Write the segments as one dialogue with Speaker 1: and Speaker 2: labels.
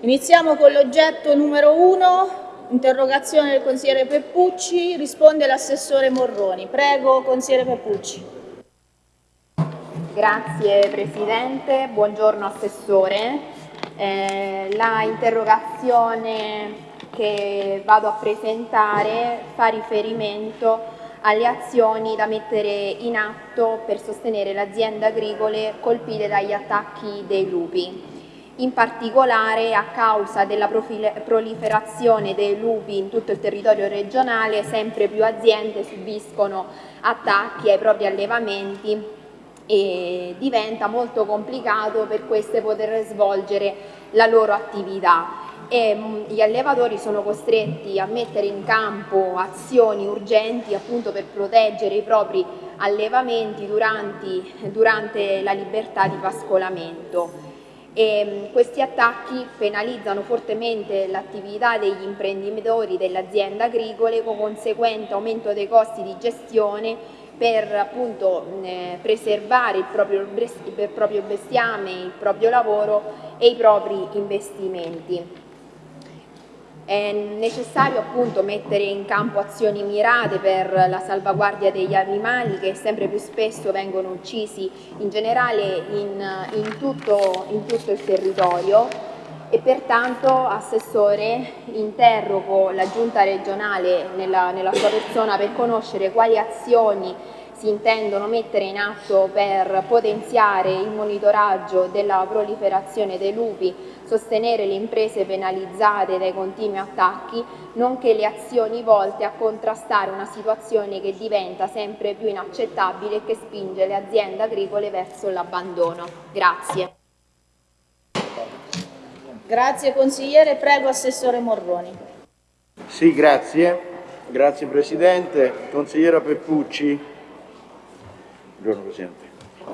Speaker 1: Iniziamo con l'oggetto numero 1, interrogazione del consigliere Peppucci, risponde l'assessore Morroni. Prego, consigliere Peppucci.
Speaker 2: Grazie Presidente, buongiorno Assessore. Eh, la interrogazione che vado a presentare fa riferimento alle azioni da mettere in atto per sostenere le aziende agricole colpite dagli attacchi dei lupi. In particolare a causa della proliferazione dei lupi in tutto il territorio regionale sempre più aziende subiscono attacchi ai propri allevamenti e diventa molto complicato per queste poter svolgere la loro attività e mm, gli allevatori sono costretti a mettere in campo azioni urgenti appunto per proteggere i propri allevamenti durante, durante la libertà di pascolamento. E mm, questi attacchi penalizzano fortemente l'attività degli imprenditori delle aziende agricole con conseguente aumento dei costi di gestione per appunto eh, preservare il proprio, il proprio bestiame, il proprio lavoro e i propri investimenti. È necessario appunto mettere in campo azioni mirate per la salvaguardia degli animali che sempre più spesso vengono uccisi in generale in, in, tutto, in tutto il territorio. E pertanto Assessore interrogo la Giunta regionale nella, nella sua persona per conoscere quali azioni si intendono mettere in atto per potenziare il monitoraggio della proliferazione dei lupi, sostenere le imprese penalizzate dai continui attacchi, nonché le azioni volte a contrastare una situazione che diventa sempre più inaccettabile e che spinge le aziende agricole verso l'abbandono. Grazie.
Speaker 1: Grazie consigliere, prego Assessore Morroni.
Speaker 3: Sì, grazie. Grazie Presidente. Consigliera Peppucci, Buongiorno Presidente.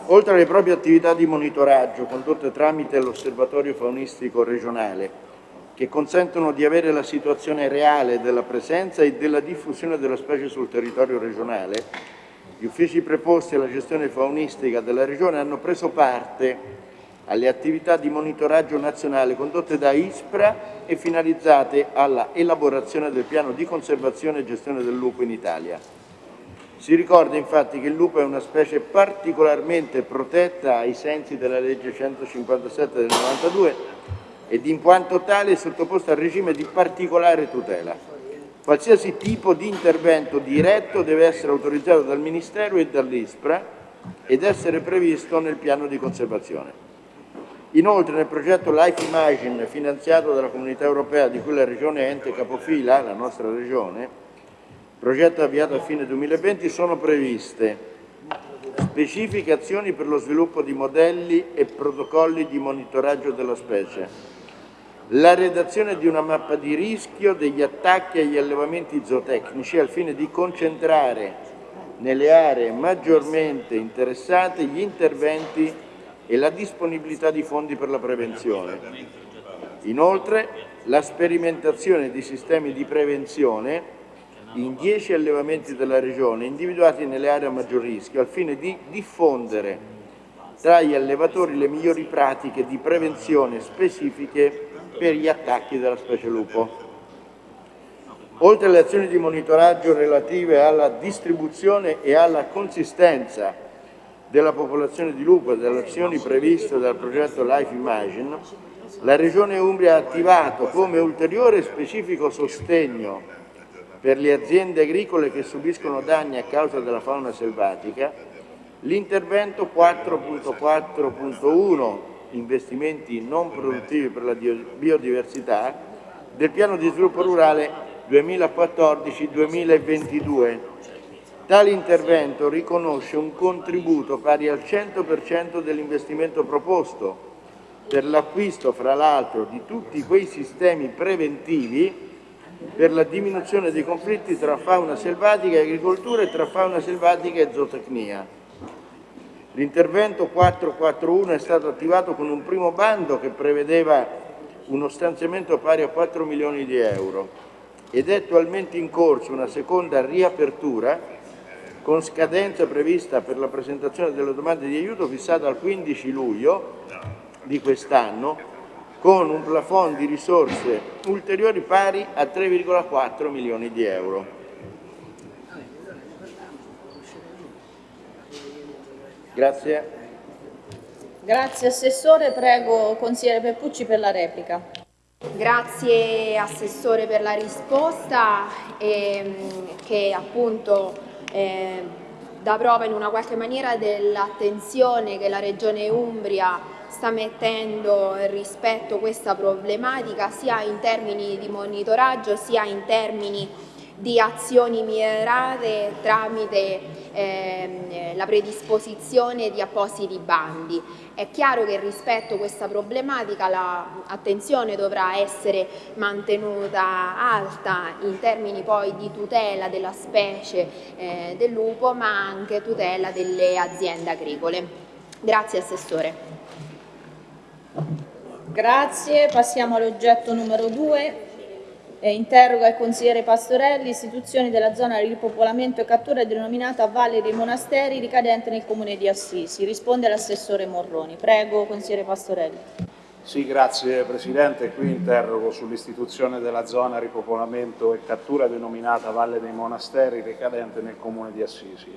Speaker 3: Oltre alle proprie attività di monitoraggio condotte tramite l'Osservatorio faunistico regionale, che consentono di avere la situazione reale della presenza e della diffusione della specie sul territorio regionale, gli uffici preposti alla gestione faunistica della Regione hanno preso parte alle attività di monitoraggio nazionale condotte da ISPRA e finalizzate alla elaborazione del piano di conservazione e gestione del lupo in Italia. Si ricorda infatti che il lupo è una specie particolarmente protetta ai sensi della legge 157 del 92 ed in quanto tale è sottoposta al regime di particolare tutela. Qualsiasi tipo di intervento diretto deve essere autorizzato dal Ministero e dall'ISPRA ed essere previsto nel piano di conservazione. Inoltre nel progetto Life Imagine finanziato dalla Comunità Europea di cui la Regione è ente capofila, la nostra Regione, progetto avviato a fine 2020, sono previste specifiche azioni per lo sviluppo di modelli e protocolli di monitoraggio della specie, la redazione di una mappa di rischio degli attacchi agli allevamenti zootecnici al fine di concentrare nelle aree maggiormente interessate gli interventi e la disponibilità di fondi per la prevenzione. Inoltre, la sperimentazione di sistemi di prevenzione in 10 allevamenti della Regione individuati nelle aree a maggior rischio al fine di diffondere tra gli allevatori le migliori pratiche di prevenzione specifiche per gli attacchi della specie lupo. Oltre alle azioni di monitoraggio relative alla distribuzione e alla consistenza della popolazione di lupo e delle azioni previste dal progetto Life Imagine, la Regione Umbria ha attivato come ulteriore specifico sostegno per le aziende agricole che subiscono danni a causa della fauna selvatica, l'intervento 4.4.1 investimenti non produttivi per la biodiversità del piano di sviluppo rurale 2014-2022. Tale intervento riconosce un contributo pari al 100% dell'investimento proposto per l'acquisto, fra l'altro, di tutti quei sistemi preventivi per la diminuzione dei conflitti tra fauna selvatica e agricoltura e tra fauna selvatica e zootecnia. L'intervento 441 è stato attivato con un primo bando che prevedeva uno stanziamento pari a 4 milioni di euro ed è attualmente in corso una seconda riapertura con scadenza prevista per la presentazione delle domande di aiuto fissata al 15 luglio di quest'anno con un plafond di risorse ulteriori pari a 3,4 milioni di euro. Grazie.
Speaker 1: Grazie Assessore, prego consigliere Peppucci per la replica.
Speaker 2: Grazie Assessore per la risposta ehm, che appunto eh, dà prova in una qualche maniera dell'attenzione che la Regione Umbria sta mettendo rispetto a questa problematica sia in termini di monitoraggio sia in termini di azioni mirate tramite ehm, la predisposizione di appositi bandi. È chiaro che rispetto a questa problematica l'attenzione dovrà essere mantenuta alta in termini poi di tutela della specie eh, del lupo ma anche tutela delle aziende agricole. Grazie Assessore.
Speaker 1: Grazie, passiamo all'oggetto numero 2. Eh, interroga il consigliere Pastorelli, istituzioni della zona di ripopolamento e cattura denominata Valle dei Monasteri ricadente nel comune di Assisi. Risponde l'assessore Morroni. Prego, consigliere Pastorelli.
Speaker 4: Sì, grazie Presidente. Qui interrogo sull'istituzione della zona ripopolamento e cattura denominata Valle dei Monasteri ricadente nel comune di Assisi.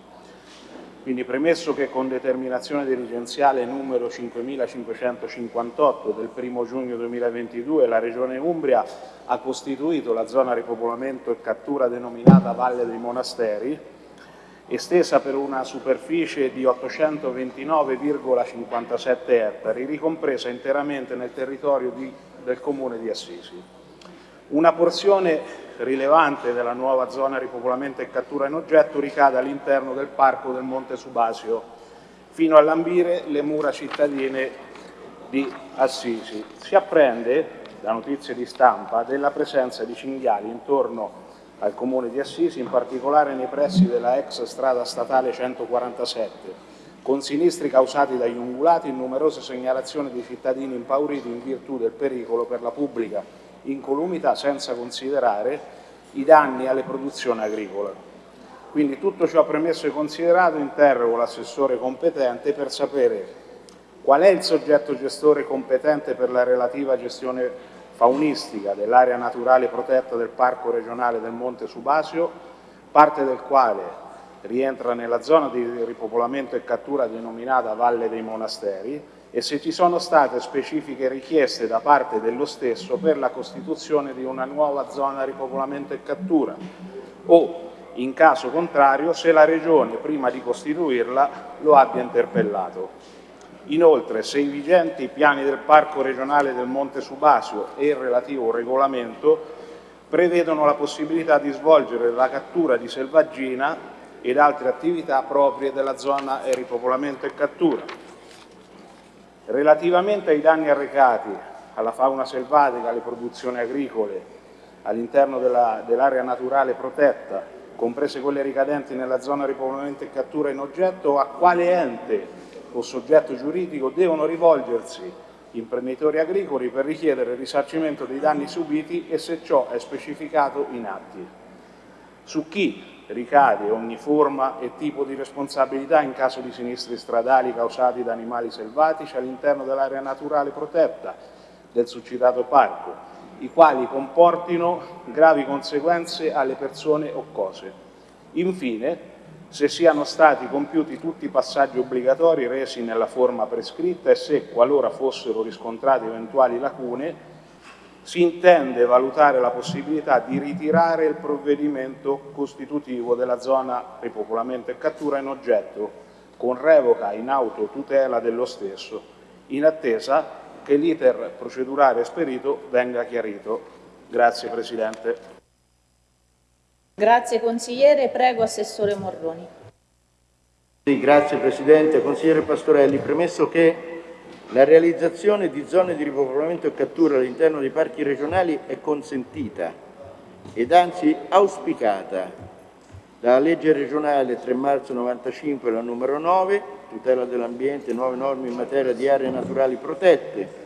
Speaker 4: Quindi premesso che con determinazione dirigenziale numero 5558 del 1 giugno 2022 la Regione Umbria ha costituito la zona ripopolamento e cattura denominata Valle dei Monasteri, estesa per una superficie di 829,57 ettari, ricompresa interamente nel territorio di, del comune di Assisi. Una porzione rilevante della nuova zona ripopolamento e cattura in oggetto ricade all'interno del parco del Monte Subasio, fino a lambire le mura cittadine di Assisi. Si apprende, da notizie di stampa, della presenza di cinghiali intorno al comune di Assisi, in particolare nei pressi della ex strada statale 147, con sinistri causati dagli ungulati e numerose segnalazioni di cittadini impauriti in virtù del pericolo per la pubblica incolumità senza considerare i danni alle produzioni agricole. Quindi tutto ciò premesso e considerato interrogo l'assessore competente per sapere qual è il soggetto gestore competente per la relativa gestione faunistica dell'area naturale protetta del Parco regionale del Monte Subasio, parte del quale rientra nella zona di ripopolamento e cattura denominata Valle dei Monasteri, e se ci sono state specifiche richieste da parte dello stesso per la costituzione di una nuova zona ripopolamento e cattura o, in caso contrario, se la Regione, prima di costituirla, lo abbia interpellato. Inoltre, se i vigenti piani del Parco regionale del Monte Subasio e il relativo regolamento prevedono la possibilità di svolgere la cattura di selvaggina ed altre attività proprie della zona ripopolamento e cattura Relativamente ai danni arrecati alla fauna selvatica, alle produzioni agricole, all'interno dell'area dell naturale protetta, comprese quelle ricadenti nella zona ripopolamento e cattura in oggetto, a quale ente o soggetto giuridico devono rivolgersi imprenditori agricoli per richiedere il risarcimento dei danni subiti e se ciò è specificato in atti. Su chi ricade ogni forma e tipo di responsabilità in caso di sinistri stradali causati da animali selvatici all'interno dell'area naturale protetta del succitato parco, i quali comportino gravi conseguenze alle persone o cose. Infine, se siano stati compiuti tutti i passaggi obbligatori resi nella forma prescritta e se, qualora fossero riscontrate eventuali lacune, si intende valutare la possibilità di ritirare il provvedimento costitutivo della zona ripopolamento e cattura in oggetto con revoca in autotutela dello stesso, in attesa che l'iter procedurale esperito venga chiarito. Grazie Presidente.
Speaker 1: Grazie consigliere, prego Assessore Morroni.
Speaker 3: Sì, grazie Presidente. Consigliere Pastorelli, premesso che la realizzazione di zone di ripopolamento e cattura all'interno dei parchi regionali è consentita ed anzi auspicata. Dalla legge regionale 3 marzo 95, la numero 9, tutela dell'ambiente, nuove norme in materia di aree naturali protette,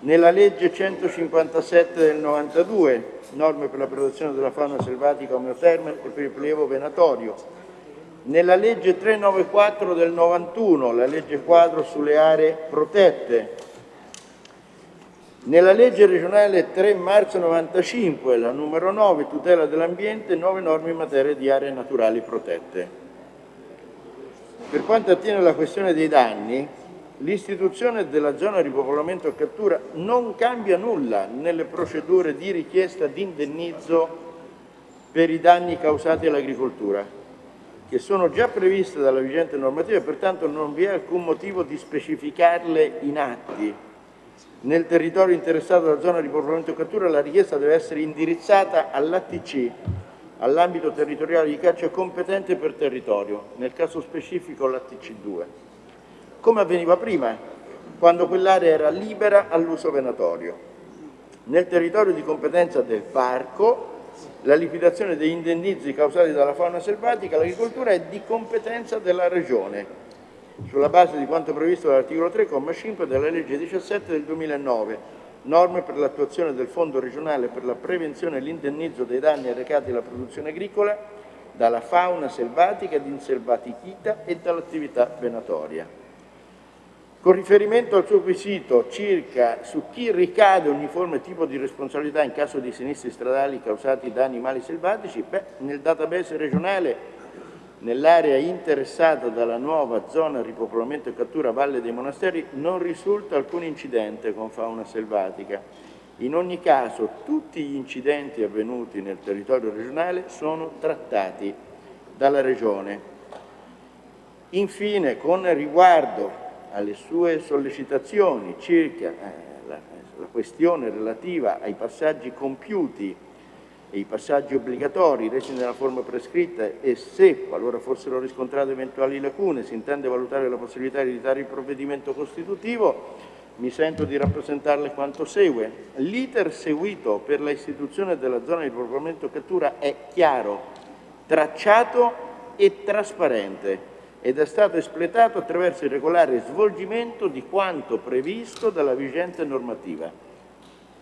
Speaker 3: nella legge 157 del 92, norme per la protezione della fauna selvatica omeoterma e per il prelievo venatorio, nella legge 394 del 91, la legge quadro sulle aree protette, Nella legge regionale 3 marzo 95, la numero 9, tutela dell'ambiente, nuove norme in materia di aree naturali protette. Per quanto attiene alla questione dei danni, l'istituzione della zona ripopolamento a cattura non cambia nulla nelle procedure di richiesta di indennizzo per i danni causati all'agricoltura, che sono già previste dalla vigente normativa e pertanto non vi è alcun motivo di specificarle in atti. Nel territorio interessato dalla zona di popolamento cattura la richiesta deve essere indirizzata all'ATC, all'ambito territoriale di caccia competente per territorio, nel caso specifico l'ATC2, come avveniva prima, quando quell'area era libera all'uso venatorio. Nel territorio di competenza del parco la liquidazione degli indennizi causati dalla fauna selvatica all'agricoltura è di competenza della Regione, sulla base di quanto previsto dall'articolo 3,5 della legge 17 del 2009, norme per l'attuazione del Fondo regionale per la prevenzione e l'indennizzo dei danni arrecati alla produzione agricola dalla fauna selvatica ed inselvatichita e dall'attività venatoria. Con riferimento al suo quesito circa su chi ricade ogni forma tipo di responsabilità in caso di sinistri stradali causati da animali selvatici, beh, nel database regionale nell'area interessata dalla nuova zona ripopolamento e cattura Valle dei Monasteri non risulta alcun incidente con fauna selvatica. In ogni caso tutti gli incidenti avvenuti nel territorio regionale sono trattati dalla Regione. Infine, con riguardo alle sue sollecitazioni circa eh, la, la questione relativa ai passaggi compiuti e i passaggi obbligatori resi nella forma prescritta e se, qualora fossero riscontrate eventuali lacune, si intende valutare la possibilità di editare il provvedimento costitutivo, mi sento di rappresentarle quanto segue. L'iter seguito per la istituzione della zona di popolamento cattura è chiaro, tracciato e trasparente ed è stato espletato attraverso il regolare svolgimento di quanto previsto dalla vigente normativa.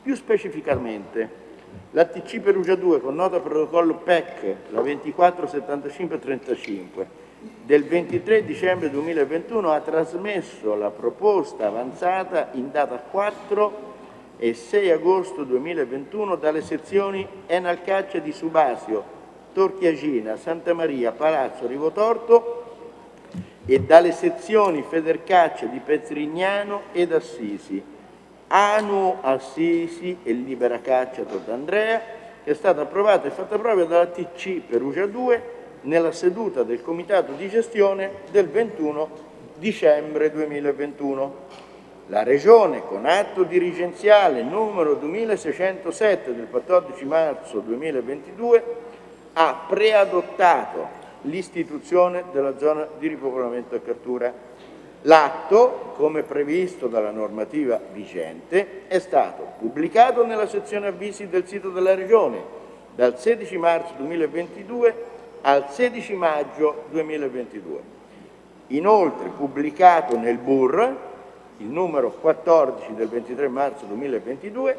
Speaker 3: Più specificamente, l'ATC Perugia 2 con nota protocollo PEC, la 247535, del 23 dicembre 2021 ha trasmesso la proposta avanzata in data 4 e 6 agosto 2021 dalle sezioni Enalcaccia di Subasio, Torchiagina, Santa Maria, Palazzo, Rivotorto e dalle sezioni Federcaccia di Petrignano ed Assisi, Anu Assisi e Libera Caccia Tord'Andrea, che è stata approvata e fatta propria dalla TC Perugia 2 nella seduta del Comitato di gestione del 21 dicembre 2021. La Regione, con atto dirigenziale numero 2607 del 14 marzo 2022, ha preadottato l'istituzione della zona di ripopolamento e cattura. L'atto, come previsto dalla normativa vigente, è stato pubblicato nella sezione avvisi del sito della Regione dal 16 marzo 2022 al 16 maggio 2022. Inoltre pubblicato nel BUR, il numero 14 del 23 marzo 2022,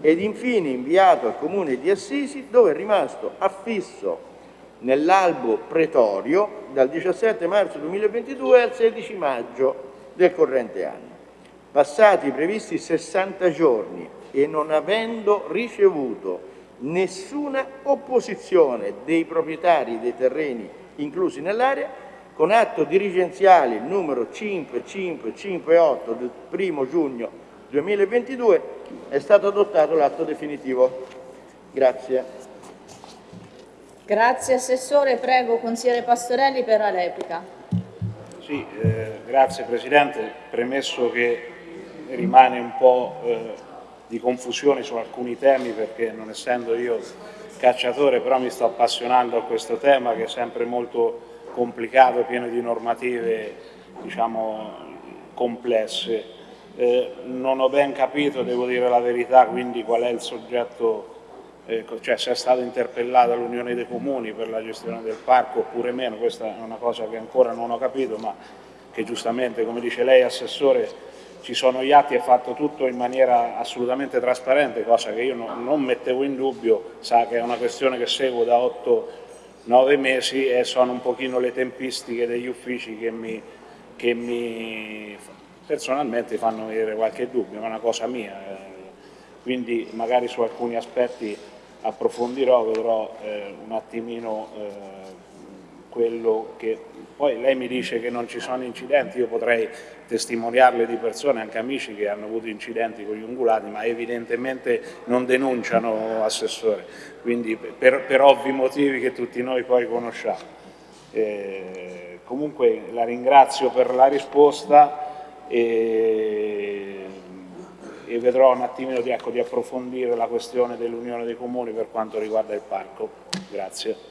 Speaker 3: ed infine inviato al Comune di Assisi, dove è rimasto affisso nell'albo pretorio dal 17 marzo 2022 al 16 maggio del corrente anno. Passati i previsti 60 giorni e non avendo ricevuto nessuna opposizione dei proprietari dei terreni inclusi nell'area, con atto dirigenziale numero 5558 del 1 giugno 2022 è stato adottato l'atto definitivo. Grazie.
Speaker 1: Grazie Assessore, prego Consigliere Pastorelli per la replica.
Speaker 4: Sì, eh, grazie Presidente, premesso che rimane un po' eh, di confusione su alcuni temi perché non essendo io cacciatore però mi sto appassionando a questo tema che è sempre molto complicato, pieno di normative diciamo complesse. Eh, non ho ben capito, devo dire la verità, quindi qual è il soggetto cioè se è stata interpellata l'Unione dei Comuni per la gestione del parco oppure meno, questa è una cosa che ancora non ho capito, ma che giustamente, come dice lei Assessore, ci sono gli atti, è fatto tutto in maniera assolutamente trasparente, cosa che io no, non mettevo in dubbio, sa che è una questione che seguo da 8-9 mesi e sono un pochino le tempistiche degli uffici che mi, che mi personalmente fanno avere qualche dubbio, è una cosa mia. Eh quindi magari su alcuni aspetti approfondirò, vedrò eh, un attimino eh, quello che... Poi lei mi dice che non ci sono incidenti, io potrei testimoniarle di persone, anche amici che hanno avuto incidenti con gli ungulati, ma evidentemente non denunciano Assessore, quindi per, per ovvi motivi che tutti noi poi conosciamo. Eh, comunque la ringrazio per la risposta e, e vedrò un attimino di, ecco, di approfondire la questione dell'Unione dei Comuni per quanto riguarda il parco. Grazie.